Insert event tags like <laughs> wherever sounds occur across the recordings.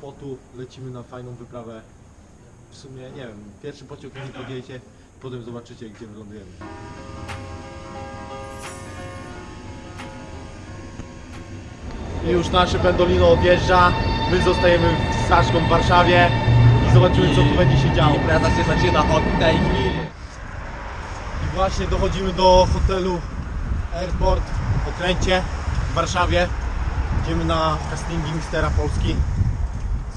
Sopotu lecimy na fajną wyprawę. W sumie, nie wiem, pierwszy pociąg nie podjedzie, potem zobaczycie, gdzie wylądujemy. I już nasze pendolino odjeżdża, my zostajemy z Saszką w Warszawie i zobaczymy, co tu będzie się działo. Impreza się zaczyna od tej chwili. I właśnie dochodzimy do hotelu Airport w Okręcie w Warszawie. Idziemy na castingi Mistera Polski.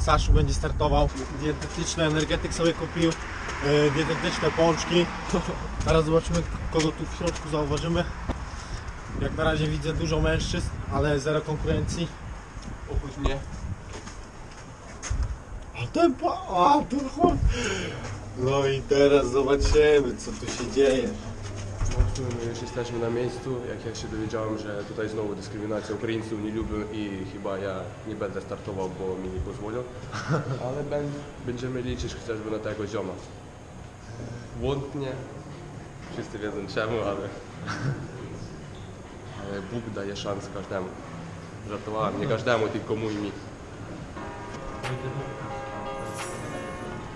Saszu będzie startował. Dietetyczny energetyk sobie kupił. e, Dietetyczne pączki. <laughs> Teraz zobaczymy, kogo tu w środku zauważymy. Jak na razie widzę dużo mężczyzn, ale zero konkurencji. Opuść mnie. A ten pa... A, ten. No i teraz zobaczymy, co tu się dzieje. My już jesteśmy na miejscu. Jak ja się dowiedziałem, że tutaj znowu dyskryminacja Ukraińców nie lubię i chyba ja nie będę startował, bo mi nie pozwolą. <laughs> Ale będziemy liczyć chociażby na tego zioma. Wątnie. Wszyscy wiedzą czemu, ale... <laughs> Ale Bóg daje szansę każdemu. Żartowałem, nie każdemu, tylko mój mi.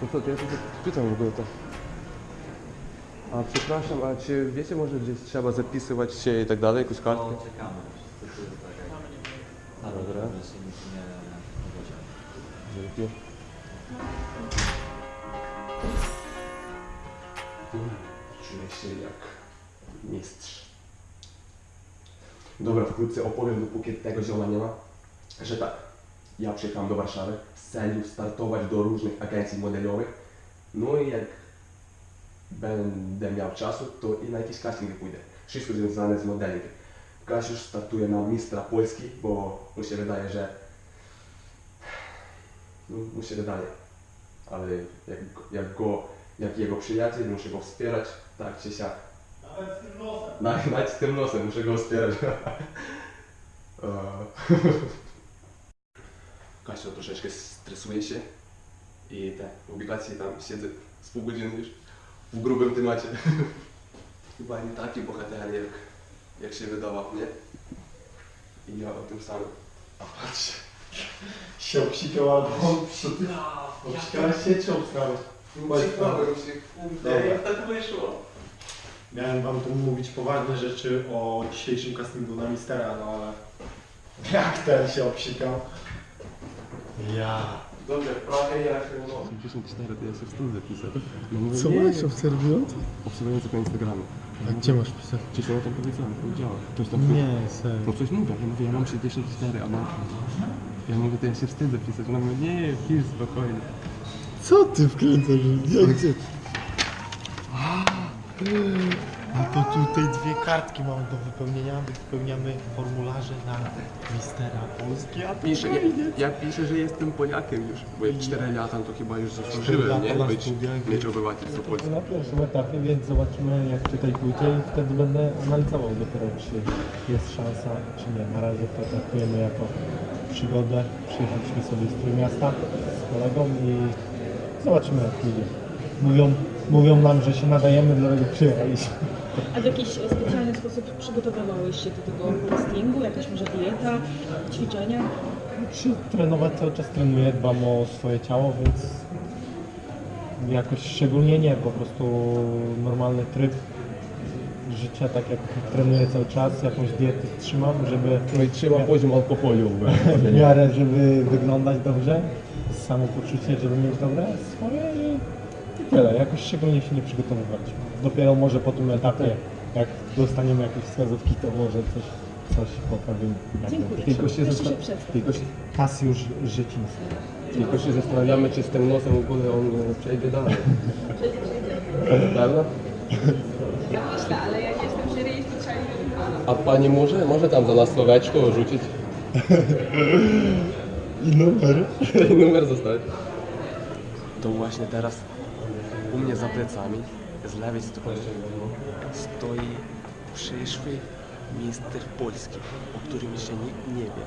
No co, to ja się pytam w ogóle to. A przepraszam, a czy wiecie może gdzieś trzeba zapisywać się i tak dalej, jakąś kartkę? No, czekamy. Tak. Dobra. Dzięki. Czuję się jak mistrz. Dobra, wkrótce opowiem, dopóki tego zioma nie ma, że tak, ja przyjechałem do Warszawy z celem startować do różnych agencji modelowych, no i jak będę miał czasu, to i na jakieś castingi pójdę. Wszystko związane z modelingiem. Kasiusz startuje na mistrza Polski, bo mu się wydaje, że no, mu się wydaje. Ale jak, jak go, jak jego przyjaciel, muszę go wspierać, tak czy siak. Nawet z tym nosem. Nawet, nawet z tym nosem muszę go wspierać. <laughs> <laughs> Kasia troszeczkę stresuje się i te obligacje tam siedzę z pół godziny już w grubym temacie. <laughs> Chyba nie taki bohater jak, jak się wydawał, nie? I ja o tym samym. A patrz. Się obsikał albo obsikałeś się czy obstałeś? Ciekawe się, kurde, jak tak wyszło. Miałem wam tu mówić poważne rzeczy o dzisiejszym castingu na Mistera, no ale <laughs> jak ten się obsikał. Ja. Dobrze, ja się no. 54, to ja się wstydzę pisać. No mówię, Co nie, masz obserwując? Obserwujący po Instagramie. A gdzie masz pisać? Wcześniej o tym powiedziałem, powiedziałem. Ktoś tam Nie, serio. No coś mówię, ja mówię, ja mam 64, a mam... Ja mówię, to ja się wstydzę pisać. Ona mówi, nie, pisz spokojnie. Co ty wkręcasz? Jak A to tutaj dwie kartki mamy do wypełnienia. Wypełniamy formularze na Mistera Polski, a to Piszę, ja, fajnie. ja piszę, że jestem Polakiem już, bo jak 4 lata to chyba już lata zasłużyłem, nie? na Być, studiach. mieć obywatelstwo polskie. na pierwszym etapie, więc zobaczymy jak tutaj pójdzie i wtedy będę analizował dopiero czy jest szansa, czy nie. Na razie to traktujemy jako przygodę. Przyjechaliśmy sobie z Trójmiasta z kolegą i zobaczymy jak pójdzie. Mówią, mówią nam, że się nadajemy, dlatego przyjechaliśmy. A w jakiś specjalny sposób przygotowywałeś się do tego castingu? Jakaś może dieta, ćwiczenia? Czy trenować cały czas trenuję, dbam o swoje ciało, więc jakoś szczególnie nie, po prostu normalny tryb życia, tak jak trenuję cały czas, jakąś dietę trzymam, żeby No i trzeba poziom alkoholu. <laughs> w miarę, żeby wyglądać dobrze, samopoczucie, żeby mieć dobre swoje i tyle. Jakoś szczególnie się nie przygotowywaliśmy. Dopiero może po tym etapie, jak dostaniemy jakieś wskazówki, to może coś, coś poprawimy. Dziękuję. Tylko się, Jeszcze się zastan- przedstaw. tylko, się, Kasjusz Życiński. tylko się zastanawiamy, czy z tym nosem w ogóle on e, przejdzie dalej. <laughs> Prawda? Ja myślę, ale jak jestem jury i specjalnie A pani może? Może tam za nas słoweczko rzucić <laughs> I numer. <laughs> i numer zostawić? To właśnie teraz u mnie za plecami, z lewej strony stoi przyszły mister Polski, o którym jeszcze nikt nie wie.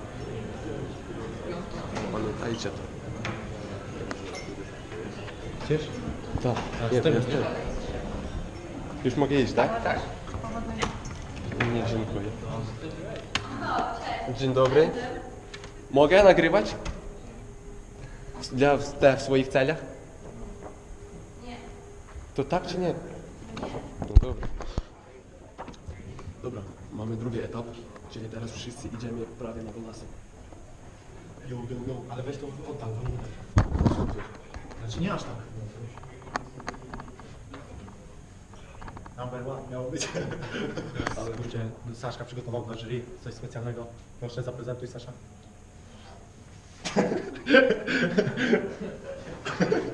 Pamiętajcie to. Chcesz? Tak, A, jestem, jestem. Już mogę iść, tak? tak? Tak. Nie, dziękuję. Dzień dobry. Mogę nagrywać? Dla, dla swoich celach? To tak czy nie? No dobra. Dobra, mamy drugi etap, czyli teraz wszyscy idziemy prawie na wylasy. Jo, jo, jo, ale weź to oddal, to nie Znaczy nie aż tak. Number one miało być. Ale kurczę, Saszka przygotował dla jury coś specjalnego. Proszę, zaprezentuj Sasza. <laughs>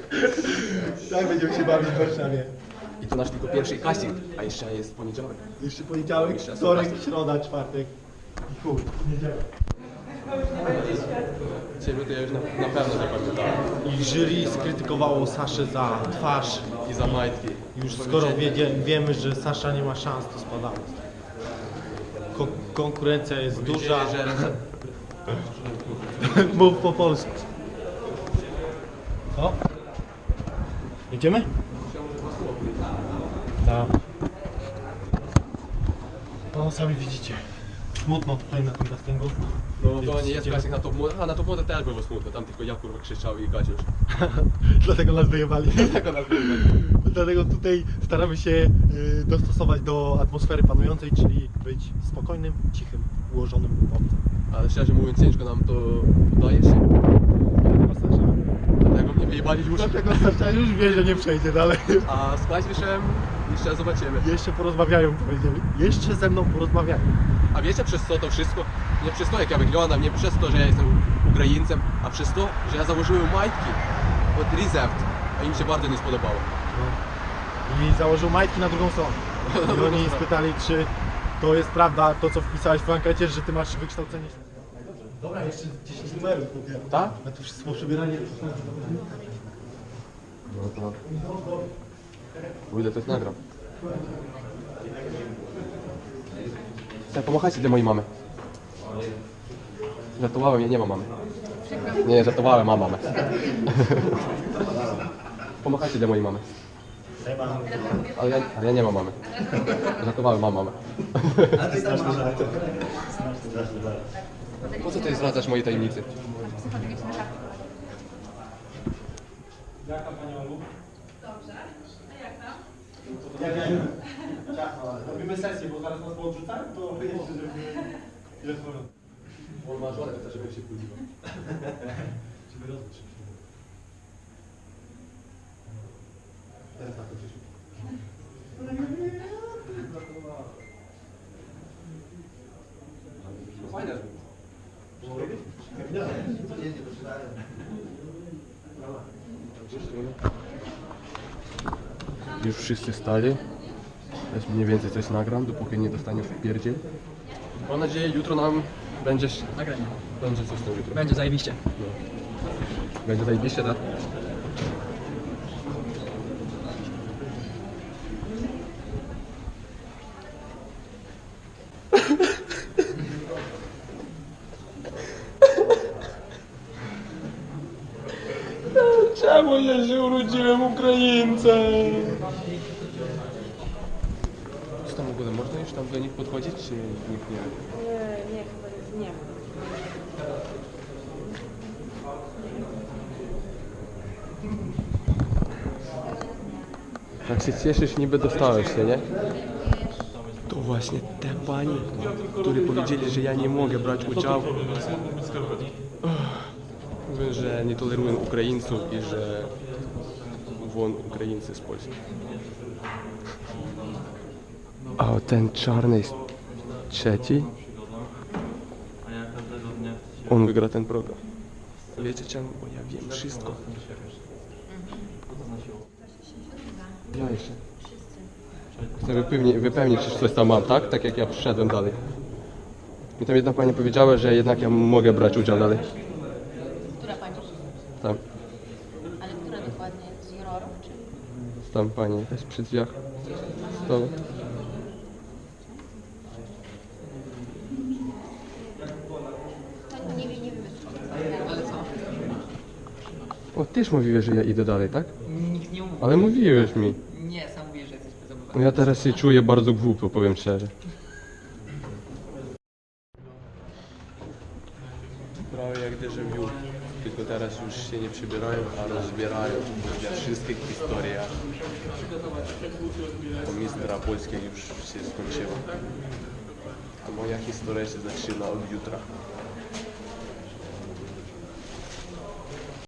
tak będziemy się bawić w Warszawie. I to nasz tylko pierwszy casting, a jeszcze jest poniedziałek. Jeszcze poniedziałek, Jeszcze wtorek, środa, czwartek i chuj, niedziela. Ciebie to ja już na, na pewno zapamiętałem. I jury skrytykowało Saszę za twarz. I za majtki. Już skoro wiedzie, wiemy, że Sasza nie ma szans, to spadamy. Ko- konkurencja jest duża. Że... <laughs> Mów po polsku. Co? Jedziemy? Tak. No sami widzicie. Smutno tutaj na tym castingu. No to nie jest casting na top a na top młode też było smutno, tam tylko ja kurwa krzyczał i Kaziusz. <laughs> Dlatego nas wyjebali. Tego nas było. <laughs> Dlatego tutaj staramy się y, dostosować do atmosfery panującej, czyli być spokojnym, cichym, ułożonym chłopcem. Ale szczerze mówiąc ciężko nam to udaje się, Dlatego mnie wyjebali już. dlatego Sasza już wie, że nie przejdzie dalej. A z Kaziuszem jeszcze zobaczymy. Jeszcze porozmawiają, powiedzieli. Jeszcze ze mną porozmawiają. A wiecie przez co to wszystko? Nie przez to jak ja wyglądam, nie przez to, że ja jestem Ukraińcem, a przez to, że ja założyłem majtki od Reserved, a im się bardzo nie spodobało. I założył majtki na drugą stronę. I oni spytali, czy to jest prawda, to co wpisałeś w ankiecie, że ty masz wykształcenie. Dobra, jeszcze 10 numerów. Tak? A to wszystko przebieranie. No to... O ile to jest nagram. Chcę pomachajcie dla mojej mamy. Żartowałem, ja nie mam mamy. Nie, żartowałem, mam mamę. <laughs> Pomachajcie dla mojej mamy. Ale ja, ale ja nie mam mamy. Żartowałem, mam mamę. Po co ty zdradzasz moje tajemnicy? Jaka pani Olu? Dobrze. A jak tam? Robimy sesję, bo zaraz nas odrzucają, to wyjeżdżę, żeby... Jest porządku. On ma żonę, to żeby się budziła. <laughs> Żeby rozwój się Ten tak, Krzysiu. No fajne. Już wszyscy stali. Mniej więcej coś nagram, dopóki nie dostanie w pierdziel. Mam nadzieję, jutro nam będzie... Nagranie. Będzie coś tam jutro. Będzie zajebiście. Będzie zajebiście, tak? Tam w ogóle, można już tam do nich podchodzić, czy nikt nie wie? Nie, chyba nie ma. Tak się cieszysz, niby dostałeś się, nie? To właśnie te pani, które powiedzieli, że ja nie mogę brać udziału. Ach, Mówią, że nie tolerują Ukraińców i że won Ukraińcy z Polski. A ten czarny jest trzeci? On wygra ten program. Wiecie czemu? Bo ja wiem wszystko. Ja jeszcze. Chcę wypełnić, wypełnić, czy coś tam mam, tak? Tak jak ja przyszedłem dalej. I tam jedna pani powiedziała, że jednak ja mogę brać udział dalej. Która pani? Tam, Ale która dokładnie? Z jurorów czy? Tam pani jest przy drzwiach. To, No nie wiem, nie wiem. Ale co? o, też mówiłeś, że ja idę dalej, tak? Nikt nie umówił. Ale mówiłeś mi. Nie, sam mówisz, że jesteś bezobywatelem. No Ja teraz się czuję bardzo głupio, powiem szczerze. Prawie jak déjà vu. Tylko teraz już się nie przybierają, a rozbierają dla wszystkich historia. Mistrza Polski już się skończyła. A moja historia się zaczyna od jutra.